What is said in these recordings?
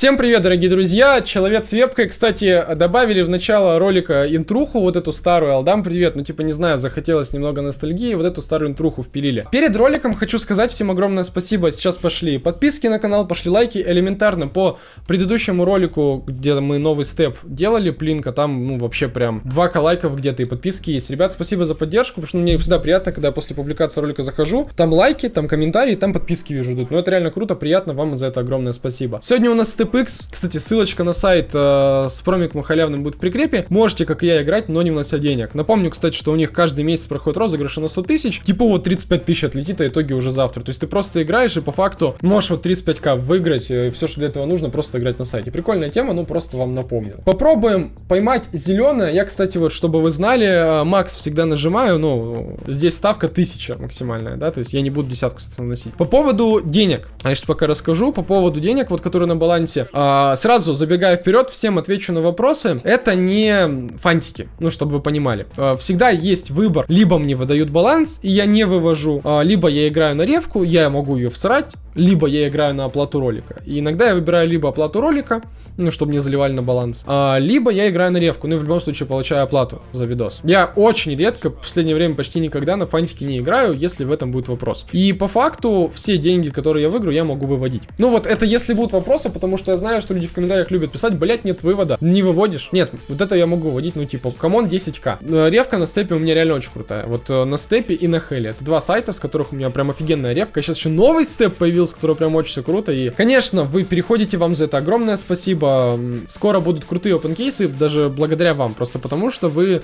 Всем привет, дорогие друзья! Человек с вебкой, кстати, добавили в начало ролика интруху, вот эту старую. Алдам, привет! Ну, типа, не знаю, захотелось немного ностальгии, вот эту старую интруху впилили. Перед роликом хочу сказать всем огромное спасибо. Сейчас пошли подписки на канал, пошли лайки. Элементарно, по предыдущему ролику, где мы новый степ делали, плинка, там, ну, вообще прям 2 лайков где-то и подписки есть. Ребят, спасибо за поддержку, потому что мне всегда приятно, когда после публикации ролика захожу. Там лайки, там комментарии, там подписки вижу идут. Ну, это реально круто, приятно, вам за это огромное спасибо. Сегодня у нас StepX. Кстати, ссылочка на сайт э, с промиком халявным будет в прикрепе. Можете, как и я, играть, но не внося денег. Напомню, кстати, что у них каждый месяц проходит розыгрыши на 100 тысяч. Типа вот 35 тысяч отлетит, а итоге уже завтра. То есть ты просто играешь и по факту можешь вот 35к выиграть. И все, что для этого нужно, просто играть на сайте. Прикольная тема, ну просто вам напомню. Попробуем поймать зеленое. Я, кстати, вот, чтобы вы знали, э, Макс всегда нажимаю, ну, здесь ставка 1000 максимальная, да, то есть я не буду десятку, кстати, наносить. По поводу денег, сейчас пока расскажу, по поводу денег, вот, которые на балансе. А, сразу забегая вперед, всем отвечу на вопросы. Это не фантики, ну, чтобы вы понимали. А, всегда есть выбор. Либо мне выдают баланс, и я не вывожу, а, либо я играю на ревку, я могу ее всрать, либо я играю на оплату ролика. И иногда я выбираю либо оплату ролика, ну, чтобы не заливали на баланс, а, либо я играю на ревку, ну, и в любом случае получаю оплату за видос. Я очень редко, в последнее время почти никогда на фантики не играю, если в этом будет вопрос. И по факту все деньги, которые я выиграю, я могу выводить. Ну, вот это если будут вопросы, потому что я знаю, что люди в комментариях любят писать, блять, нет вывода, не выводишь. Нет, вот это я могу выводить, ну, типа, come on 10к. Э, ревка на степе у меня реально очень крутая. Вот э, на степе и на хеле. Это два сайта, с которых у меня прям офигенная ревка. Сейчас еще новый степ появился, который прям очень все круто. И, конечно, вы переходите, вам за это огромное спасибо. Скоро будут крутые опенкейсы, даже благодаря вам. Просто потому, что вы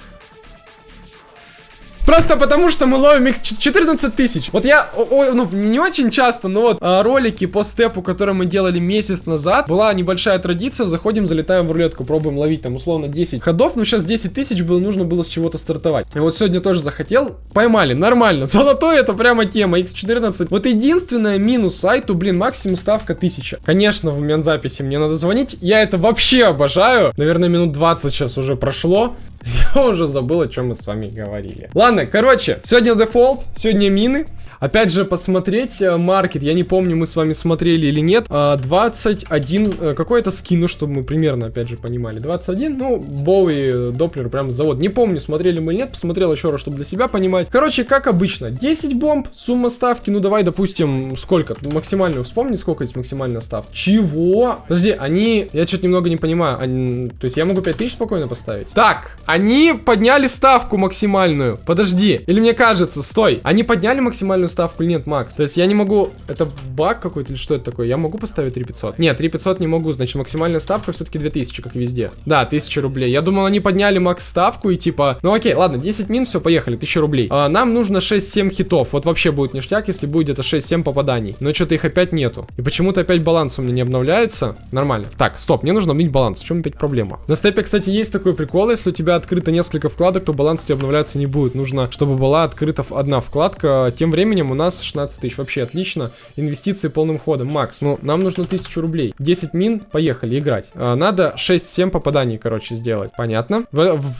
Просто потому, что мы ловим их 14 тысяч. Вот я, о, ну, не очень часто, но вот а, ролики по степу, которые мы делали месяц назад, была небольшая традиция, заходим, залетаем в рулетку, пробуем ловить там условно 10 ходов, но сейчас 10 тысяч было, нужно было с чего-то стартовать. И вот сегодня тоже захотел, поймали, нормально. Золотой это прямо тема, x14. Вот единственное минус сайту, блин, максимум ставка 1000. Конечно, в момент записи мне надо звонить, я это вообще обожаю. Наверное, минут 20 сейчас уже прошло. Я уже забыл, о чем мы с вами говорили. Ладно, короче, сегодня дефолт, сегодня мины. Опять же, посмотреть э, маркет, я не помню, мы с вами смотрели или нет. 21, а, э, какой-то скин, ну, чтобы мы примерно, опять же, понимали. 21, ну, Боуи, Доплер, прям завод. Не помню, смотрели мы или нет, посмотрел еще раз, чтобы для себя понимать. Короче, как обычно, 10 бомб, сумма ставки, ну, давай, допустим, сколько? Максимальную, вспомни, сколько есть максимальная ставка. Чего? Подожди, они, я что-то немного не понимаю, они, то есть я могу 5000 спокойно поставить? Так, они подняли ставку максимальную. Подожди, или мне кажется, стой, они подняли максимальную максимальную ставку или нет, Макс? То есть я не могу... Это баг какой-то или что это такое? Я могу поставить 3500? Нет, 3500 не могу, значит максимальная ставка все-таки 2000, как везде. Да, 1000 рублей. Я думал, они подняли макс ставку и типа... Ну окей, ладно, 10 мин, все, поехали, 1000 рублей. А, нам нужно 6-7 хитов. Вот вообще будет ништяк, если будет где-то 6-7 попаданий. Но что-то их опять нету. И почему-то опять баланс у меня не обновляется. Нормально. Так, стоп, мне нужно обновить баланс. В чем опять проблема? На степе, кстати, есть такой прикол. Если у тебя открыто несколько вкладок, то баланс у тебя обновляться не будет. Нужно, чтобы была открыта одна вкладка. Тем временем у нас 16 тысяч. Вообще отлично. Инвестиции полным ходом. Макс, ну нам нужно 1000 рублей. 10 мин, поехали играть. А, надо 6-7 попаданий, короче, сделать. Понятно?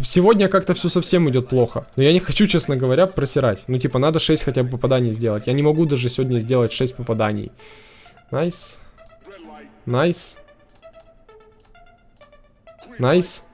Сегодня как-то все совсем идет плохо. Но я не хочу, честно говоря, просирать. Ну типа надо 6 хотя бы попаданий сделать. Я не могу даже сегодня сделать 6 попаданий. Nice. Nice. Nice.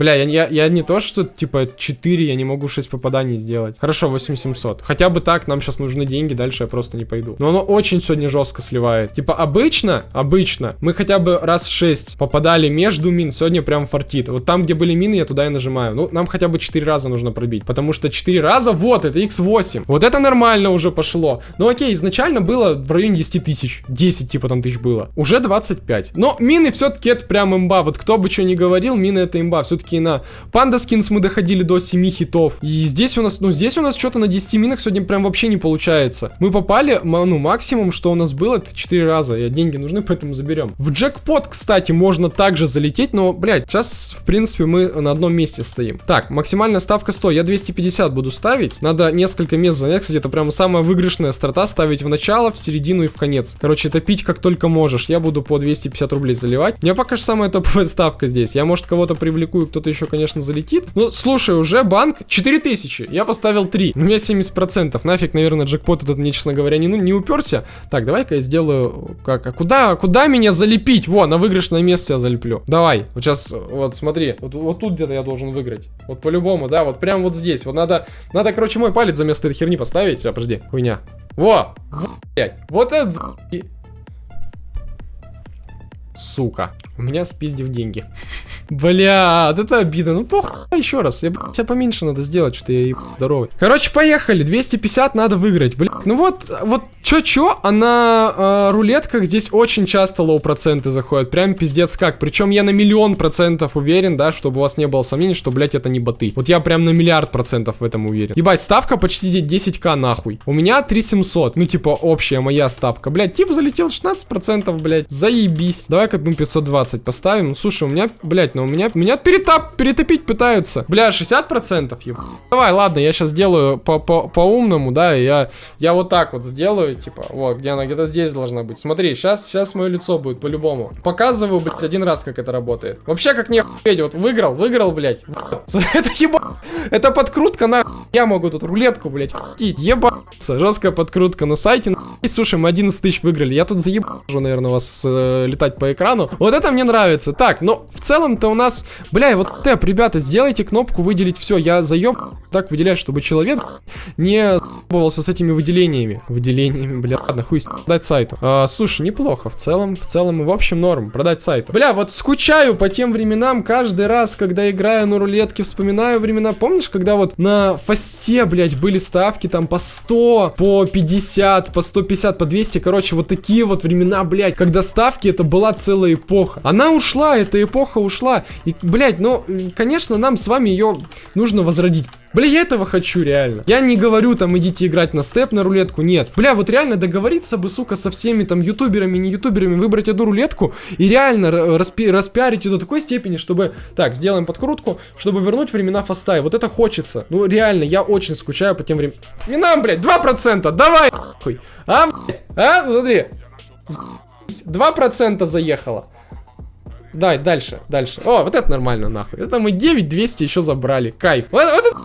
Бля, я, я, я не то, что, типа, 4, я не могу 6 попаданий сделать. Хорошо, 8700. Хотя бы так, нам сейчас нужны деньги, дальше я просто не пойду. Но оно очень сегодня жестко сливает. Типа, обычно, обычно, мы хотя бы раз 6 попадали между мин, сегодня прям фартит. Вот там, где были мины, я туда и нажимаю. Ну, нам хотя бы 4 раза нужно пробить. Потому что 4 раза, вот, это x8. Вот это нормально уже пошло. Ну, окей, изначально было в районе 10 тысяч. 10, типа, там тысяч было. Уже 25. Но мины все-таки это прям имба. Вот кто бы что ни говорил, мины это имба. Все-таки все на Панда Скинс мы доходили до 7 хитов. И здесь у нас, ну здесь у нас что-то на 10 минах сегодня прям вообще не получается. Мы попали, ну максимум, что у нас было, это 4 раза. И деньги нужны, поэтому заберем. В джекпот, кстати, можно также залететь, но, блядь, сейчас, в принципе, мы на одном месте стоим. Так, максимальная ставка 100. Я 250 буду ставить. Надо несколько мест занять. Кстати, это прям самая выигрышная старта ставить в начало, в середину и в конец. Короче, это пить как только можешь. Я буду по 250 рублей заливать. У меня пока что самая топовая ставка здесь. Я, может, кого-то привлеку, кто кто-то еще, конечно, залетит. Ну, слушай, уже банк 4000. Я поставил 3. У меня 70%. Нафиг, наверное, джекпот этот мне, честно говоря, не, ну, не уперся. Так, давай-ка я сделаю... Как? А куда, куда меня залепить? Во, на выигрышное место я залеплю. Давай. Вот сейчас, вот смотри. Вот, вот тут где-то я должен выиграть. Вот по-любому, да, вот прям вот здесь. Вот надо, надо, короче, мой палец за место этой херни поставить. А, подожди, хуйня. Во! Блять. Вот это Сука. У меня спиздив деньги. Бля, это обидно. Ну, похуй, еще раз. Я, блядь, поменьше надо сделать, что я здоровый. Короче, поехали. 250 надо выиграть. Блин, ну вот, вот, чё-чё, а на э, рулетках здесь очень часто лоу-проценты заходят. Прям пиздец как. Причем я на миллион процентов уверен, да, чтобы у вас не было сомнений, что, блядь, это не боты. Вот я прям на миллиард процентов в этом уверен. Ебать, ставка почти 10к нахуй. У меня 3700. Ну, типа, общая моя ставка. Блядь, тип залетел 16%, блядь. Заебись. Давай-ка, ну, 520 поставим. Ну, слушай, у меня, блядь, но у меня, меня перетап, перетопить пытаются. Бля, 60% еб... Давай, ладно, я сейчас сделаю по-умному, -по -по да, я, я вот так вот сделаю, типа, вот, где она где-то здесь должна быть. Смотри, сейчас, сейчас мое лицо будет по-любому. Показываю, блядь, один раз, как это работает. Вообще, как не охуеть, вот выиграл, выиграл, блядь. Это еба... Это подкрутка на... Я могу тут рулетку, блядь, ебаться. Жесткая подкрутка на сайте. И, слушай, мы 11 тысяч выиграли. Я тут заебал, наверное, вас э, летать по экрану. Вот это мне нравится. Так, но в целом-то у нас... Бля, вот тэп, ребята, сделайте кнопку выделить все. Я заеб так выделять, чтобы человек не с этими выделениями. Выделениями, бля, ладно, хуй продать сайту. А, слушай, неплохо. В целом, в целом и в общем норм. Продать сайту. Бля, вот скучаю по тем временам каждый раз, когда играю на рулетке, вспоминаю времена. Помнишь, когда вот на фасте, блядь, были ставки там по 100, по 50, по 150, по 200, короче, вот такие вот времена, блядь, когда ставки это была целая эпоха. Она ушла, эта эпоха ушла. И, блядь, ну, конечно, нам с вами ее нужно возродить. Бля, я этого хочу реально. Я не говорю там, идите играть на степ, на рулетку, нет. Бля, вот реально договориться бы, сука, со всеми там ютуберами, не ютуберами, выбрать одну рулетку и реально распи распиарить ее до такой степени, чтобы... Так, сделаем подкрутку, чтобы вернуть времена фаста. вот это хочется. Ну, реально, я очень скучаю по тем временам. блядь, 2%, давай, хуй. А, блядь, а, смотри. 2% заехало. Дай, дальше, дальше. О, вот это нормально, нахуй. Это мы 9200 еще забрали. Кайф. Вот, вот это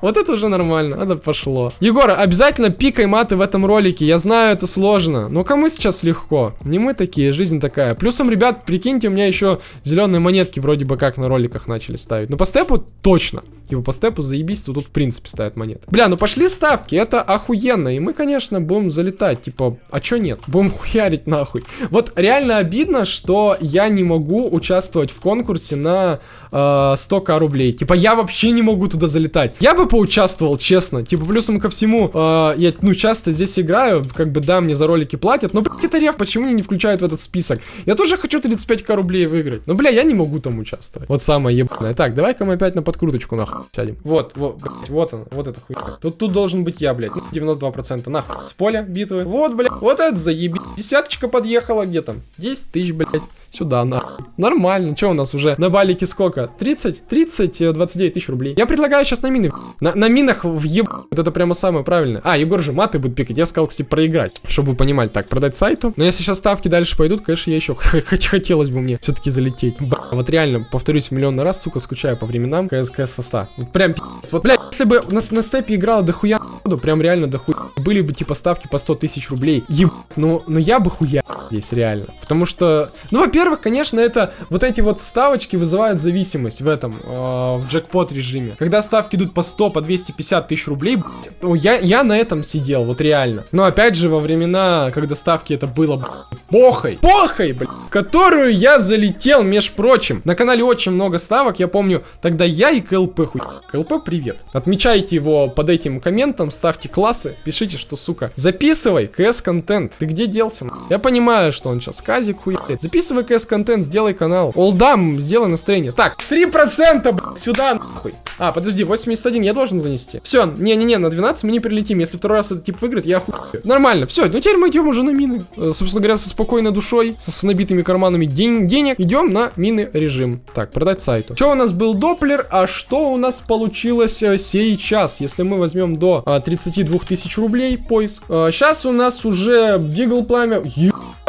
вот это уже нормально, это пошло. Егор, обязательно пикай маты в этом ролике. Я знаю, это сложно. Но кому сейчас легко? Не мы такие, жизнь такая. Плюсом, ребят, прикиньте, у меня еще зеленые монетки вроде бы как на роликах начали ставить. Но по степу точно. Типа по степу заебись, тут в принципе ставят монеты. Бля, ну пошли ставки, это охуенно. И мы, конечно, будем залетать. Типа, а чё нет? Будем хуярить нахуй. Вот реально обидно, что я не могу участвовать в конкурсе на э, 100к рублей. Типа, я вообще не могу туда залетать. Я бы поучаствовал, честно. Типа, плюсом ко всему, э, я, ну, часто здесь играю, как бы, да, мне за ролики платят, но, блядь, это рев, почему меня не включают в этот список? Я тоже хочу 35к рублей выиграть. Но, бля, я не могу там участвовать. Вот самое ебаное. Так, давай-ка мы опять на подкруточку, нахуй, сядем. Вот, вот, вот он, вот это хуйня. Тут, тут должен быть я, блядь, 92%, нахуй. С поля битвы. Вот, блядь, вот это заебись. Десяточка подъехала, где там? 10 тысяч, блядь. Сюда, на. Нормально. Что у нас уже на балике сколько? 30? 30, 29 тысяч рублей. Я предлагаю сейчас на мины. На, на минах въеб... Вот это прямо самое правильное. А, Егор же маты будет пикать. Я сказал, кстати, проиграть. Чтобы вы понимали. Так, продать сайту. Но если сейчас ставки дальше пойдут, конечно, я еще хотелось бы мне все-таки залететь. Б вот реально, повторюсь миллион раз, сука, скучаю по временам КС, КС фаста. Прям пи***ц. Вот, блядь, если бы на, на степе играла дохуя прям реально дохуя. Были бы типа ставки по 100 тысяч рублей. Еб... Ну, ну я бы хуя здесь реально. Потому что, ну, во-первых, конечно, это вот эти вот ставочки вызывают зависимость в этом, э, в джекпот режиме. Когда ставки идут по 100, по 250 тысяч рублей, ну, я, я на этом сидел, вот реально. Но опять же, во времена, когда ставки это было похой, похой, блядь, в которую я залетел, меж прочим. На канале очень много ставок, я помню, тогда я и КЛП хуй. КЛП, привет. Отмечайте его под этим комментом, ставьте классы, пишите, что, сука, записывай КС-контент. Ты где делся? Я понимаю, что он сейчас казик хуяет. Записывай КС-контент, сделай канал. Олдам, сделай настроение. Так, 3%, блядь, сюда, нахуй. А, подожди, 81 я должен занести. Все, не-не-не, на 12 мы не прилетим. Если второй раз этот тип выиграет, я охуею. Нормально, все, ну теперь мы идем уже на мины. Э, собственно говоря, со спокойной душой, со, с набитыми карманами день, денег, идем на мины режим. Так, продать сайту. Что у нас был доплер, а что у нас получилось э, сейчас? Если мы возьмем до 32 тысяч рублей поиск. Сейчас у нас уже Дигл Пламя...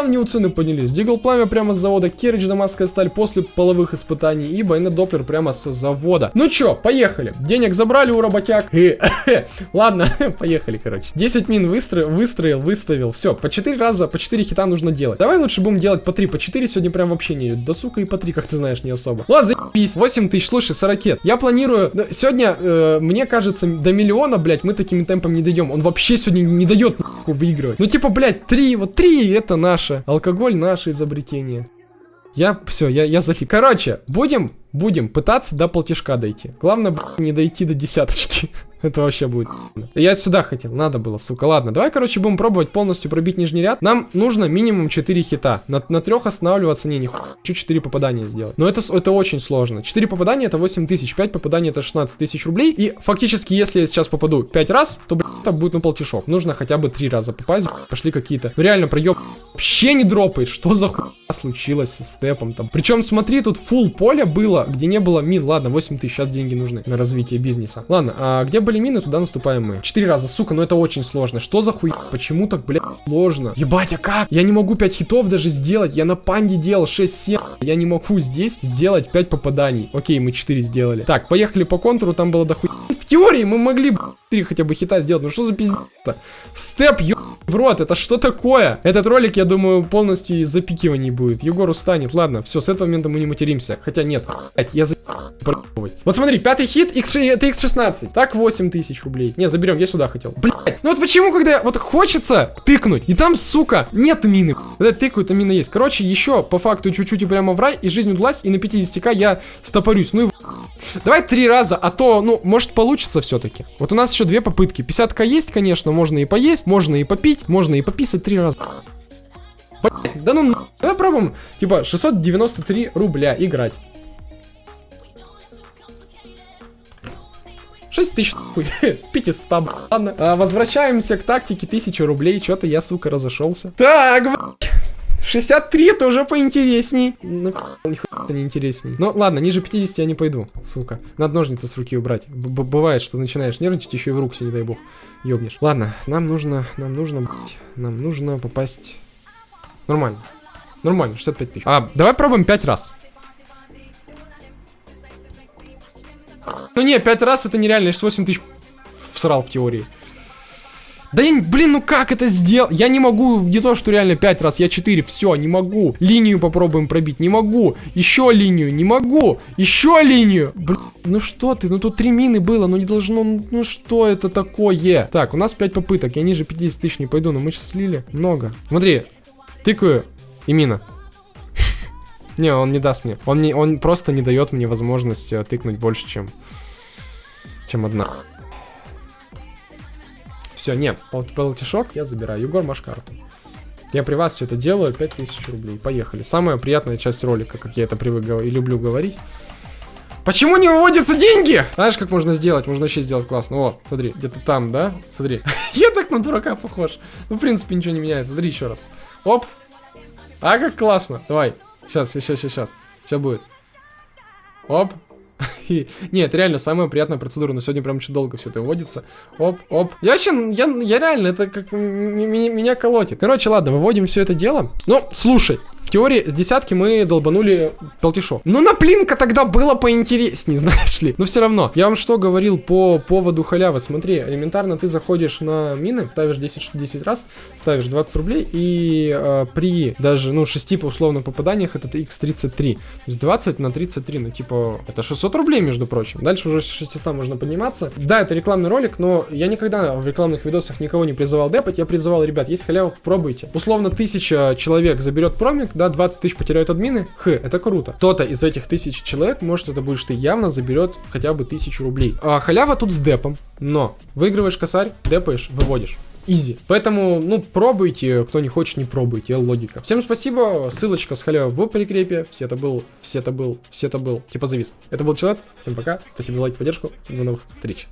Ебаные цены поднялись. Дигл Пламя прямо с завода, Керридж Дамасская сталь после половых испытаний и Байнет Доплер прямо с завода. Ну чё, поехали. Денег забрали у работяг. Ладно, поехали, короче. 10 мин выстроил, выстроил, выставил. Все, по 4 раза, по 4 хита нужно делать. Давай лучше будем делать по 3, по 4 сегодня прям вообще не идет. Да сука и по 3, как ты знаешь, не особо. Ладно, заебись. 8 тысяч, слушай, 40. Я планирую... Ну, сегодня, э, мне кажется, до миллиона, блядь, мы такими темпами не дойдем. Он вообще сегодня не дает нахуй выигрывать. Ну типа, блядь, 3, вот 3 это наше. Алкоголь наше изобретение. Я, все, я, я зафиг. Короче, будем, будем пытаться до платежка дойти. Главное, не дойти до десяточки. Это вообще будет. Я сюда хотел, надо было, сука. Ладно, давай, короче, будем пробовать полностью пробить нижний ряд. Нам нужно минимум 4 хита. На, на трех останавливаться, не, не хочу 4 попадания сделать. Но это, это очень сложно. 4 попадания это 8 тысяч, 5 попаданий это 16 тысяч рублей. И фактически, если я сейчас попаду 5 раз, то, блядь, это будет, ну, полтишок. Нужно хотя бы 3 раза попасть, пошли какие-то. Ну, реально, проеб вообще не дропает. Что за хуйня случилось со степом там? Причем, смотри, тут full поле было, где не было мин. Ладно, 8 тысяч, сейчас деньги нужны на развитие бизнеса. Ладно, а где были мины, туда наступаем мы. Четыре раза, сука, но это очень сложно. Что за хуй? Почему так, блядь, сложно? Ебать, а как? Я не могу 5 хитов даже сделать. Я на панде делал 6-7. Я не могу здесь сделать 5 попаданий. Окей, мы 4 сделали. Так, поехали по контуру, там было дохуй. В теории мы могли 3 хотя бы хита сделать. Ну что за пиздец-то? Степ, ё... в рот, это что такое? Этот ролик, я думаю, полностью из запикиваний будет. Егор устанет. Ладно, все, с этого момента мы не материмся. Хотя нет, я за... Вот смотри, пятый хит, X, это X16. Так, 8 тысяч рублей. Не, заберем, я сюда хотел. Блять, ну вот почему, когда вот хочется тыкнуть, и там, сука, нет мины. Когда тыкают, а мина есть. Короче, еще по факту чуть-чуть и прямо в рай, и жизнь удалась, и на 50к я стопорюсь. Ну и Давай три раза, а то, ну, может получится все-таки. Вот у нас еще две попытки. 50к есть, конечно, можно и поесть, можно и попить, можно и пописать три раза. Блять, да ну, давай пробуем, типа, 693 рубля играть. 6 тысяч хуй, с 500, ладно. А, возвращаемся к тактике 1000 рублей, что-то я, сука, разошелся. Так, блядь. 63 это уже поинтересней. Ну, нихуя не интересней. Ну, ладно, ниже 50 я не пойду, сука. Надо ножницы с руки убрать. Б Бывает, что начинаешь нервничать, еще и в руку себе, не дай бог, ёбнешь. Ладно, нам нужно, нам нужно, нам нужно попасть... Нормально. Нормально, 65 тысяч. А, давай пробуем 5 раз. Ну не, 5 раз это нереально, я 8 тысяч всрал в теории. Да я, блин, ну как это сделать? Я не могу, не то, что реально 5 раз, я 4, все, не могу. Линию попробуем пробить, не могу. Еще линию, не могу. Еще линию. Блин, ну что ты, ну тут 3 мины было, ну не должно, ну что это такое? Так, у нас 5 попыток, я ниже 50 тысяч не пойду, но мы сейчас слили много. Смотри, тыкаю и мина. Не, он не даст мне. Он, не, он просто не дает мне возможность э, тыкнуть больше, чем, чем одна. Все, нет, полтишок я забираю. Егор, маш карту. Я при вас все это делаю, 5000 рублей. Поехали. Самая приятная часть ролика, как я это привык и люблю говорить. Почему не выводятся деньги? Знаешь, как можно сделать? Можно вообще сделать классно. О, смотри, где-то там, да? Смотри. я так на дурака похож. Ну, в принципе, ничего не меняется. Смотри еще раз. Оп. А, как классно. Давай. Сейчас, сейчас, сейчас. Сейчас будет. Оп. Нет, реально, самая приятная процедура, но сегодня прям очень долго все это вводится. Оп, оп. Я вообще, я, я реально, это как меня колотит. Короче, ладно, выводим все это дело. Ну, слушай, теории с десятки мы долбанули полтишок. Ну на плинка тогда было поинтереснее, знаешь ли. Но все равно. Я вам что говорил по поводу халявы. Смотри, элементарно ты заходишь на мины, ставишь 10, 10 раз, ставишь 20 рублей, и э, при даже, ну, 6 по условно попаданиях это x33. То есть 20 на 33, ну, типа, это 600 рублей, между прочим. Дальше уже с 600 можно подниматься. Да, это рекламный ролик, но я никогда в рекламных видосах никого не призывал депать. Я призывал, ребят, есть халява, пробуйте. Условно, тысяча человек заберет промик, да, 20 тысяч потеряют админы, х, это круто. Кто-то из этих тысяч человек, может это будешь ты, явно заберет хотя бы тысячу рублей. А халява тут с депом, но выигрываешь косарь, депаешь, выводишь. Изи. Поэтому, ну, пробуйте, кто не хочет, не пробуйте, логика. Всем спасибо, ссылочка с халявой в прикрепе. Все это был, все это был, все это был, типа завис. Это был Человек, всем пока, спасибо за лайк, поддержку, всем до новых встреч.